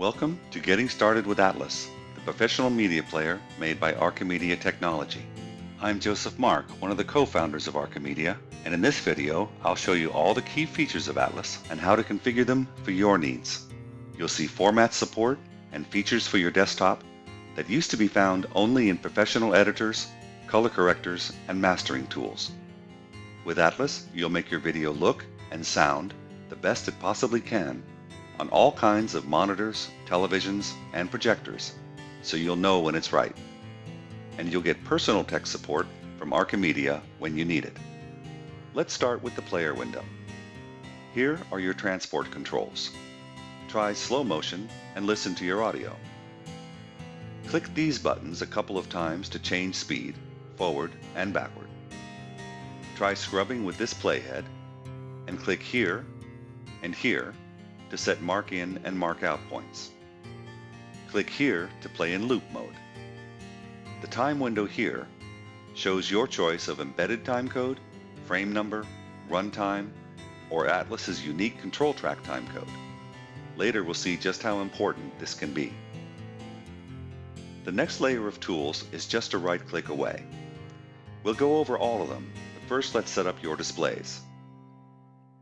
Welcome to Getting Started with Atlas, the professional media player made by Archimedia Technology. I'm Joseph Mark, one of the co-founders of Archimedia, and in this video, I'll show you all the key features of Atlas and how to configure them for your needs. You'll see format support and features for your desktop that used to be found only in professional editors, color correctors, and mastering tools. With Atlas, you'll make your video look and sound the best it possibly can on all kinds of monitors, televisions, and projectors, so you'll know when it's right. And you'll get personal tech support from Archimedia when you need it. Let's start with the player window. Here are your transport controls. Try slow motion and listen to your audio. Click these buttons a couple of times to change speed, forward and backward. Try scrubbing with this playhead and click here and here to set mark in and mark out points. Click here to play in loop mode. The time window here shows your choice of embedded timecode, frame number, runtime, or Atlas's unique control track timecode. Later we'll see just how important this can be. The next layer of tools is just a right click away. We'll go over all of them, but first let's set up your displays.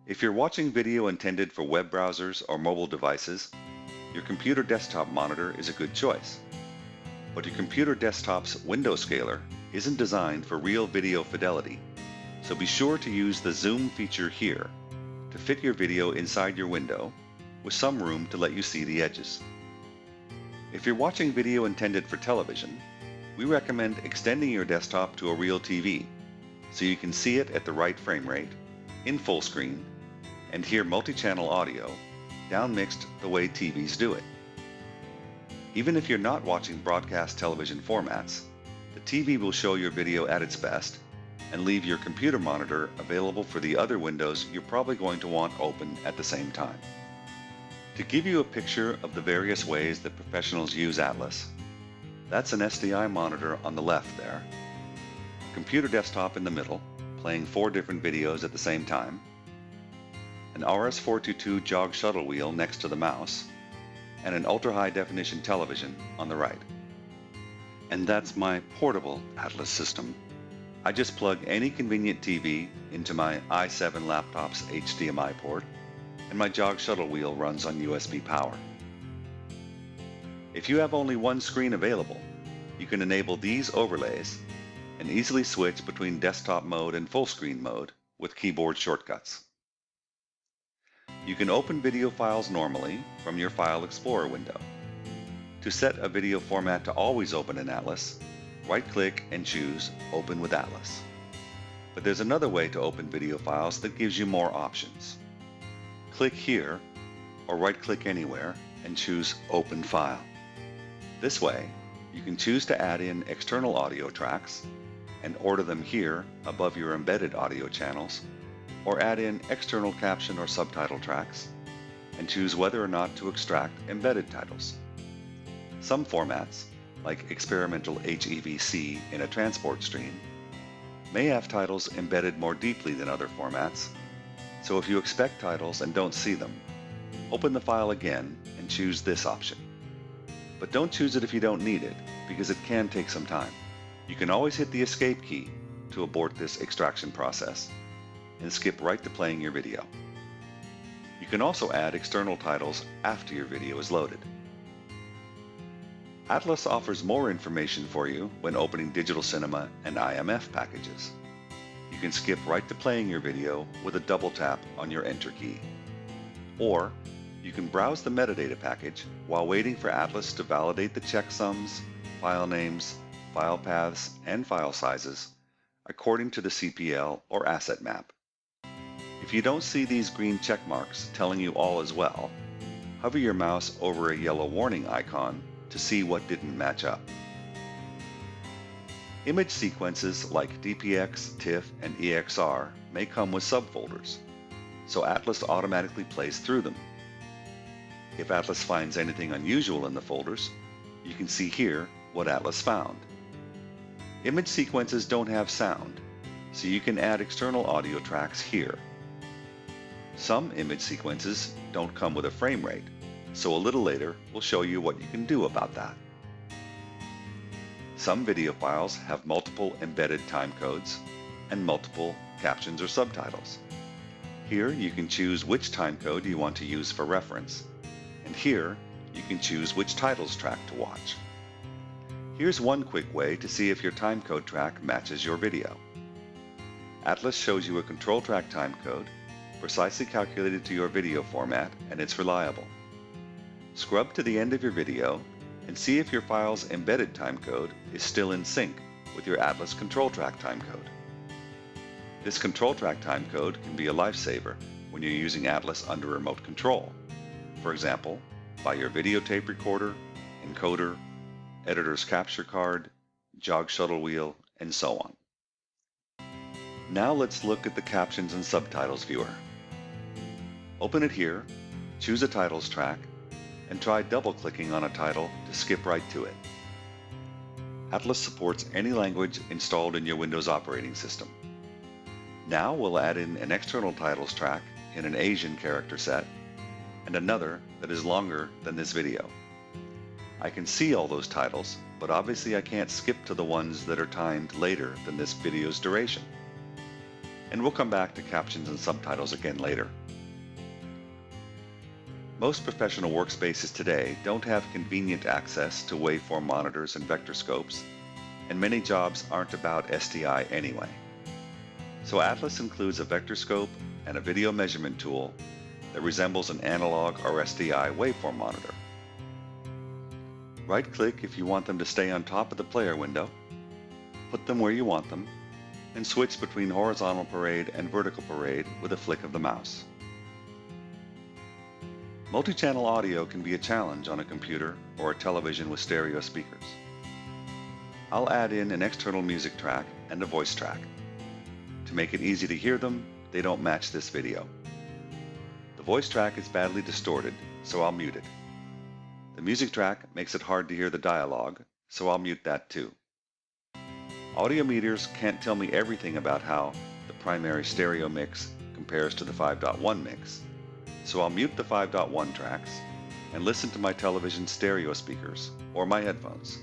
If you're watching video intended for web browsers or mobile devices, your computer desktop monitor is a good choice. But your computer desktop's window scaler isn't designed for real video fidelity, so be sure to use the zoom feature here to fit your video inside your window with some room to let you see the edges. If you're watching video intended for television, we recommend extending your desktop to a real TV so you can see it at the right frame rate, in full screen, and hear multi-channel audio downmixed the way TVs do it. Even if you're not watching broadcast television formats, the TV will show your video at its best and leave your computer monitor available for the other windows you're probably going to want open at the same time. To give you a picture of the various ways that professionals use Atlas, that's an SDI monitor on the left there, computer desktop in the middle, playing four different videos at the same time, an RS-422 jog shuttle wheel next to the mouse, and an ultra-high definition television on the right. And that's my portable Atlas system. I just plug any convenient TV into my i7 laptop's HDMI port, and my jog shuttle wheel runs on USB power. If you have only one screen available, you can enable these overlays and easily switch between desktop mode and full screen mode with keyboard shortcuts. You can open video files normally from your File Explorer window. To set a video format to always open in Atlas, right-click and choose Open with Atlas. But there's another way to open video files that gives you more options. Click here, or right-click anywhere, and choose Open File. This way, you can choose to add in external audio tracks and order them here above your embedded audio channels or add in external caption or subtitle tracks, and choose whether or not to extract embedded titles. Some formats, like experimental HEVC in a transport stream, may have titles embedded more deeply than other formats, so if you expect titles and don't see them, open the file again and choose this option. But don't choose it if you don't need it, because it can take some time. You can always hit the escape key to abort this extraction process and skip right to playing your video. You can also add external titles after your video is loaded. Atlas offers more information for you when opening Digital Cinema and IMF packages. You can skip right to playing your video with a double tap on your Enter key. Or you can browse the metadata package while waiting for Atlas to validate the checksums, file names, file paths, and file sizes according to the CPL or asset map. If you don't see these green check marks telling you all is well, hover your mouse over a yellow warning icon to see what didn't match up. Image sequences like DPX, TIFF, and EXR may come with subfolders, so Atlas automatically plays through them. If Atlas finds anything unusual in the folders, you can see here what Atlas found. Image sequences don't have sound, so you can add external audio tracks here. Some image sequences don't come with a frame rate, so a little later we'll show you what you can do about that. Some video files have multiple embedded timecodes and multiple captions or subtitles. Here you can choose which timecode you want to use for reference, and here you can choose which titles track to watch. Here's one quick way to see if your timecode track matches your video. Atlas shows you a control track timecode, precisely calculated to your video format, and it's reliable. Scrub to the end of your video and see if your file's embedded timecode is still in sync with your Atlas control track timecode. This control track timecode can be a lifesaver when you're using Atlas under remote control. For example, by your videotape recorder, encoder, editor's capture card, jog shuttle wheel, and so on. Now let's look at the captions and subtitles viewer. Open it here, choose a titles track, and try double-clicking on a title to skip right to it. Atlas supports any language installed in your Windows operating system. Now we'll add in an external titles track in an Asian character set and another that is longer than this video. I can see all those titles, but obviously I can't skip to the ones that are timed later than this video's duration. And we'll come back to captions and subtitles again later. Most professional workspaces today don't have convenient access to waveform monitors and vector scopes, and many jobs aren't about SDI anyway. So Atlas includes a vector scope and a video measurement tool that resembles an analog or SDI waveform monitor. Right-click if you want them to stay on top of the player window, put them where you want them, and switch between horizontal parade and vertical parade with a flick of the mouse. Multi-channel audio can be a challenge on a computer or a television with stereo speakers. I'll add in an external music track and a voice track. To make it easy to hear them, they don't match this video. The voice track is badly distorted, so I'll mute it. The music track makes it hard to hear the dialogue, so I'll mute that too. Audio meters can't tell me everything about how the primary stereo mix compares to the 5.1 mix, so I'll mute the 5.1 tracks and listen to my television stereo speakers or my headphones.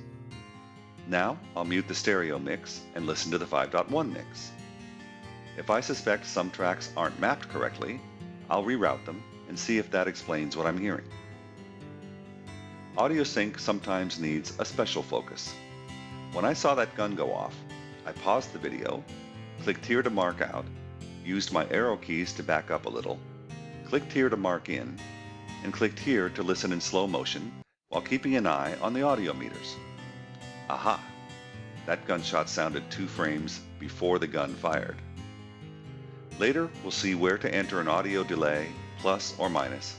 Now I'll mute the stereo mix and listen to the 5.1 mix. If I suspect some tracks aren't mapped correctly, I'll reroute them and see if that explains what I'm hearing. Audio sync sometimes needs a special focus. When I saw that gun go off, I paused the video, clicked here to mark out, used my arrow keys to back up a little, clicked here to mark in, and clicked here to listen in slow motion while keeping an eye on the audio meters. Aha! That gunshot sounded two frames before the gun fired. Later, we'll see where to enter an audio delay, plus or minus,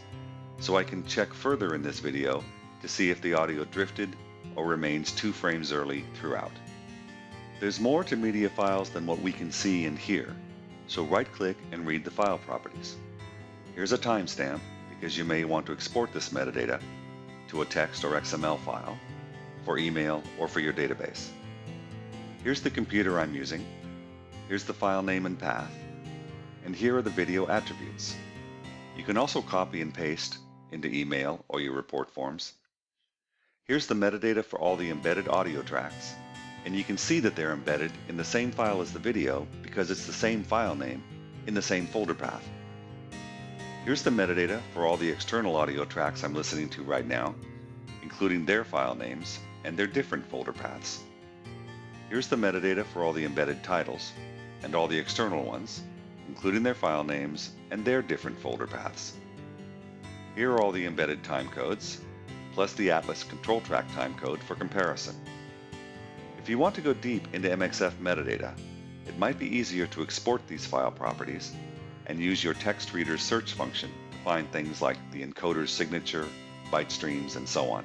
so I can check further in this video to see if the audio drifted or remains two frames early throughout. There's more to media files than what we can see and hear, so right-click and read the file properties. Here's a timestamp because you may want to export this metadata to a text or XML file for email or for your database. Here's the computer I'm using. Here's the file name and path. And here are the video attributes. You can also copy and paste into email or your report forms. Here's the metadata for all the embedded audio tracks. And you can see that they're embedded in the same file as the video because it's the same file name in the same folder path. Here's the metadata for all the external audio tracks I'm listening to right now, including their file names and their different folder paths. Here's the metadata for all the embedded titles and all the external ones, including their file names and their different folder paths. Here are all the embedded timecodes, plus the Atlas control track timecode for comparison. If you want to go deep into MXF metadata, it might be easier to export these file properties and use your text reader's search function to find things like the encoder's signature, byte streams, and so on.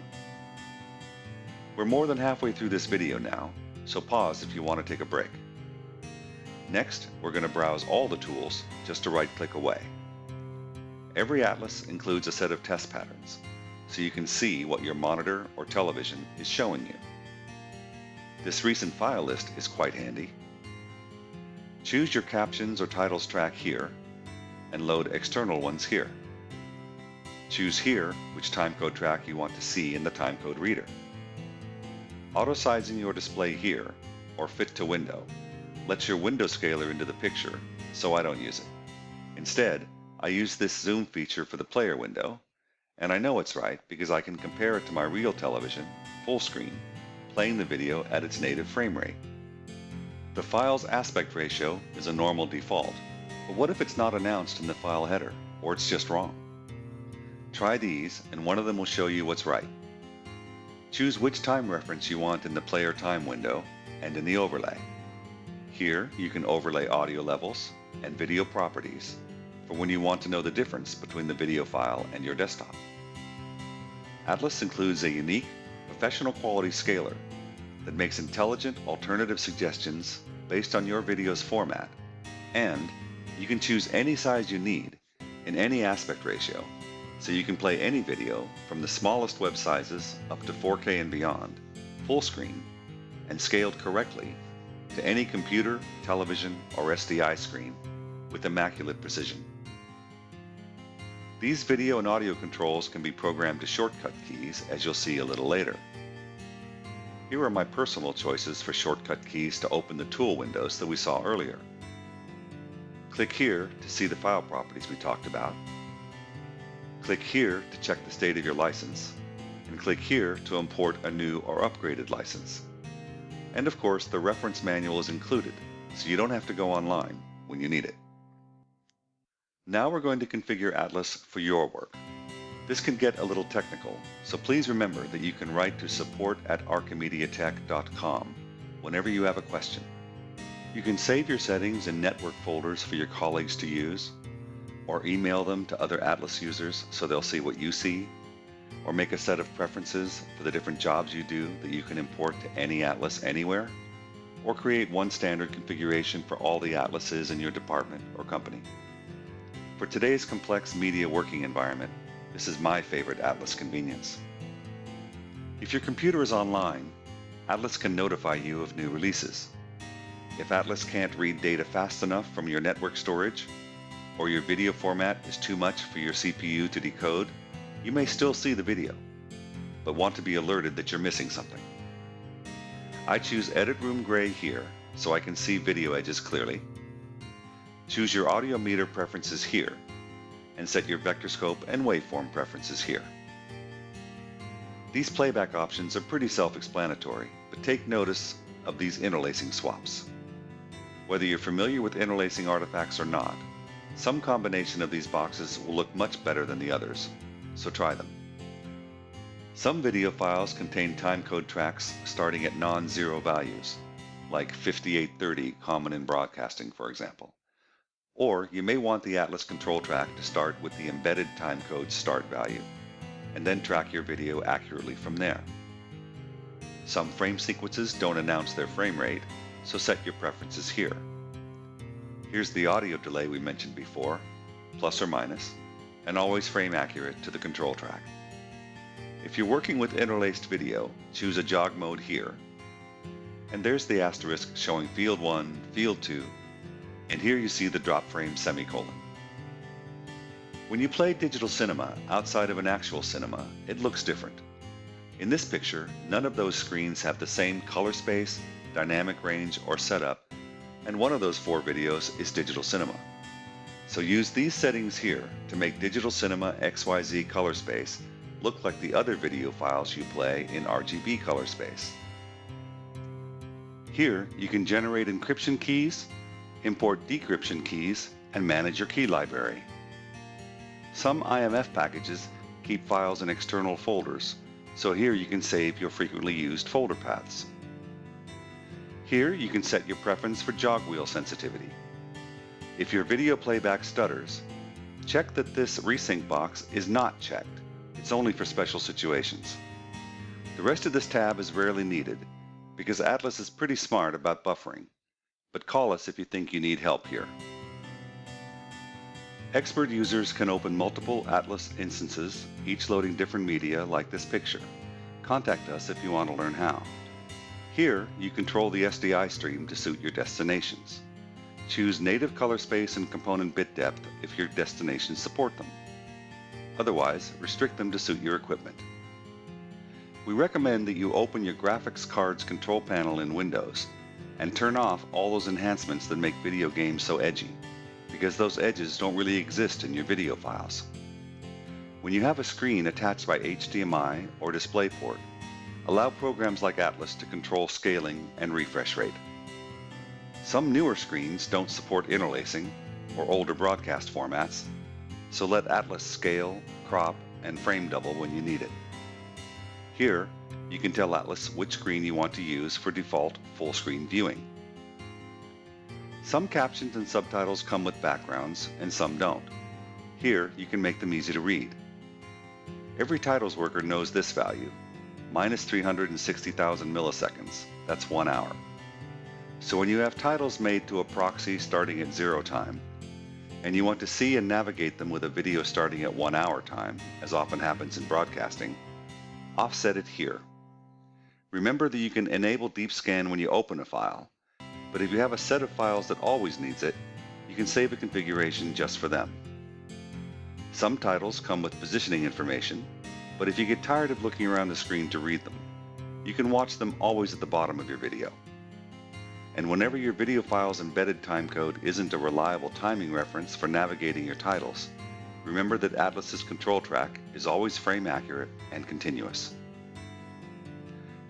We're more than halfway through this video now, so pause if you want to take a break. Next, we're going to browse all the tools just to right-click away. Every atlas includes a set of test patterns, so you can see what your monitor or television is showing you. This recent file list is quite handy. Choose your captions or titles track here and load external ones here. Choose here which timecode track you want to see in the timecode reader. Auto-sizing your display here, or fit to window, lets your window scaler into the picture, so I don't use it. Instead, I use this zoom feature for the player window, and I know it's right because I can compare it to my real television, full screen, playing the video at its native frame rate. The file's aspect ratio is a normal default, but what if it's not announced in the file header, or it's just wrong? Try these, and one of them will show you what's right. Choose which time reference you want in the player time window and in the overlay. Here, you can overlay audio levels and video properties for when you want to know the difference between the video file and your desktop. Atlas includes a unique, professional quality scaler that makes intelligent alternative suggestions based on your video's format, and you can choose any size you need in any aspect ratio, so you can play any video from the smallest web sizes up to 4K and beyond, full screen, and scaled correctly to any computer, television, or SDI screen with immaculate precision. These video and audio controls can be programmed to shortcut keys, as you'll see a little later. Here are my personal choices for shortcut keys to open the tool windows that we saw earlier. Click here to see the file properties we talked about. Click here to check the state of your license, and click here to import a new or upgraded license. And of course, the reference manual is included, so you don't have to go online when you need it. Now we're going to configure Atlas for your work. This can get a little technical, so please remember that you can write to support at archimediatech.com whenever you have a question. You can save your settings in network folders for your colleagues to use, or email them to other Atlas users so they'll see what you see, or make a set of preferences for the different jobs you do that you can import to any Atlas anywhere, or create one standard configuration for all the Atlases in your department or company. For today's complex media working environment, this is my favorite Atlas convenience. If your computer is online, Atlas can notify you of new releases. If Atlas can't read data fast enough from your network storage, or your video format is too much for your CPU to decode, you may still see the video, but want to be alerted that you're missing something. I choose Edit Room Gray here so I can see video edges clearly. Choose your audio meter preferences here and set your vector scope and waveform preferences here. These playback options are pretty self-explanatory, but take notice of these interlacing swaps. Whether you're familiar with interlacing artifacts or not, some combination of these boxes will look much better than the others, so try them. Some video files contain timecode tracks starting at non-zero values, like 5830 common in broadcasting, for example. Or you may want the Atlas control track to start with the embedded timecode start value, and then track your video accurately from there. Some frame sequences don't announce their frame rate, so set your preferences here. Here's the audio delay we mentioned before, plus or minus, and always frame accurate to the control track. If you're working with interlaced video, choose a jog mode here. And there's the asterisk showing field 1, field 2, and here you see the drop frame semicolon. When you play digital cinema outside of an actual cinema, it looks different. In this picture, none of those screens have the same color space, dynamic range, or setup, and one of those four videos is digital cinema. So use these settings here to make digital cinema XYZ color space look like the other video files you play in RGB color space. Here, you can generate encryption keys import decryption keys, and manage your key library. Some IMF packages keep files in external folders, so here you can save your frequently used folder paths. Here you can set your preference for jog wheel sensitivity. If your video playback stutters, check that this resync box is not checked. It's only for special situations. The rest of this tab is rarely needed because Atlas is pretty smart about buffering but call us if you think you need help here. Expert users can open multiple Atlas instances, each loading different media like this picture. Contact us if you want to learn how. Here, you control the SDI stream to suit your destinations. Choose native color space and component bit depth if your destinations support them. Otherwise, restrict them to suit your equipment. We recommend that you open your graphics card's control panel in Windows and turn off all those enhancements that make video games so edgy, because those edges don't really exist in your video files. When you have a screen attached by HDMI or DisplayPort, allow programs like Atlas to control scaling and refresh rate. Some newer screens don't support interlacing or older broadcast formats, so let Atlas scale, crop, and frame double when you need it. Here, you can tell Atlas which screen you want to use for default full screen viewing. Some captions and subtitles come with backgrounds and some don't. Here, you can make them easy to read. Every titles worker knows this value, minus 360,000 milliseconds, that's one hour. So when you have titles made to a proxy starting at zero time, and you want to see and navigate them with a video starting at one hour time, as often happens in broadcasting, offset it here. Remember that you can enable deep scan when you open a file, but if you have a set of files that always needs it, you can save a configuration just for them. Some titles come with positioning information, but if you get tired of looking around the screen to read them, you can watch them always at the bottom of your video. And whenever your video file's embedded timecode isn't a reliable timing reference for navigating your titles, remember that Atlas's control track is always frame accurate and continuous.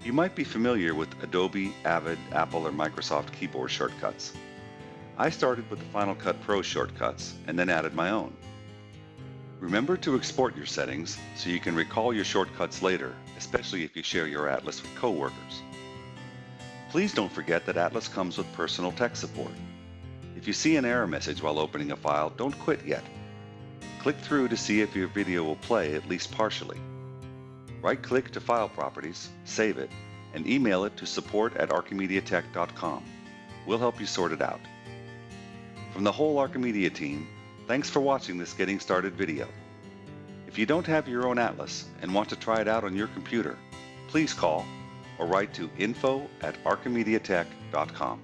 You might be familiar with Adobe, Avid, Apple, or Microsoft keyboard shortcuts. I started with the Final Cut Pro shortcuts and then added my own. Remember to export your settings so you can recall your shortcuts later, especially if you share your Atlas with coworkers. Please don't forget that Atlas comes with personal tech support. If you see an error message while opening a file, don't quit yet. Click through to see if your video will play at least partially. Right-click to File Properties, save it, and email it to support at archimediatech.com. We'll help you sort it out. From the whole Archimedia team, thanks for watching this Getting Started video. If you don't have your own Atlas and want to try it out on your computer, please call or write to info at archimediatech.com.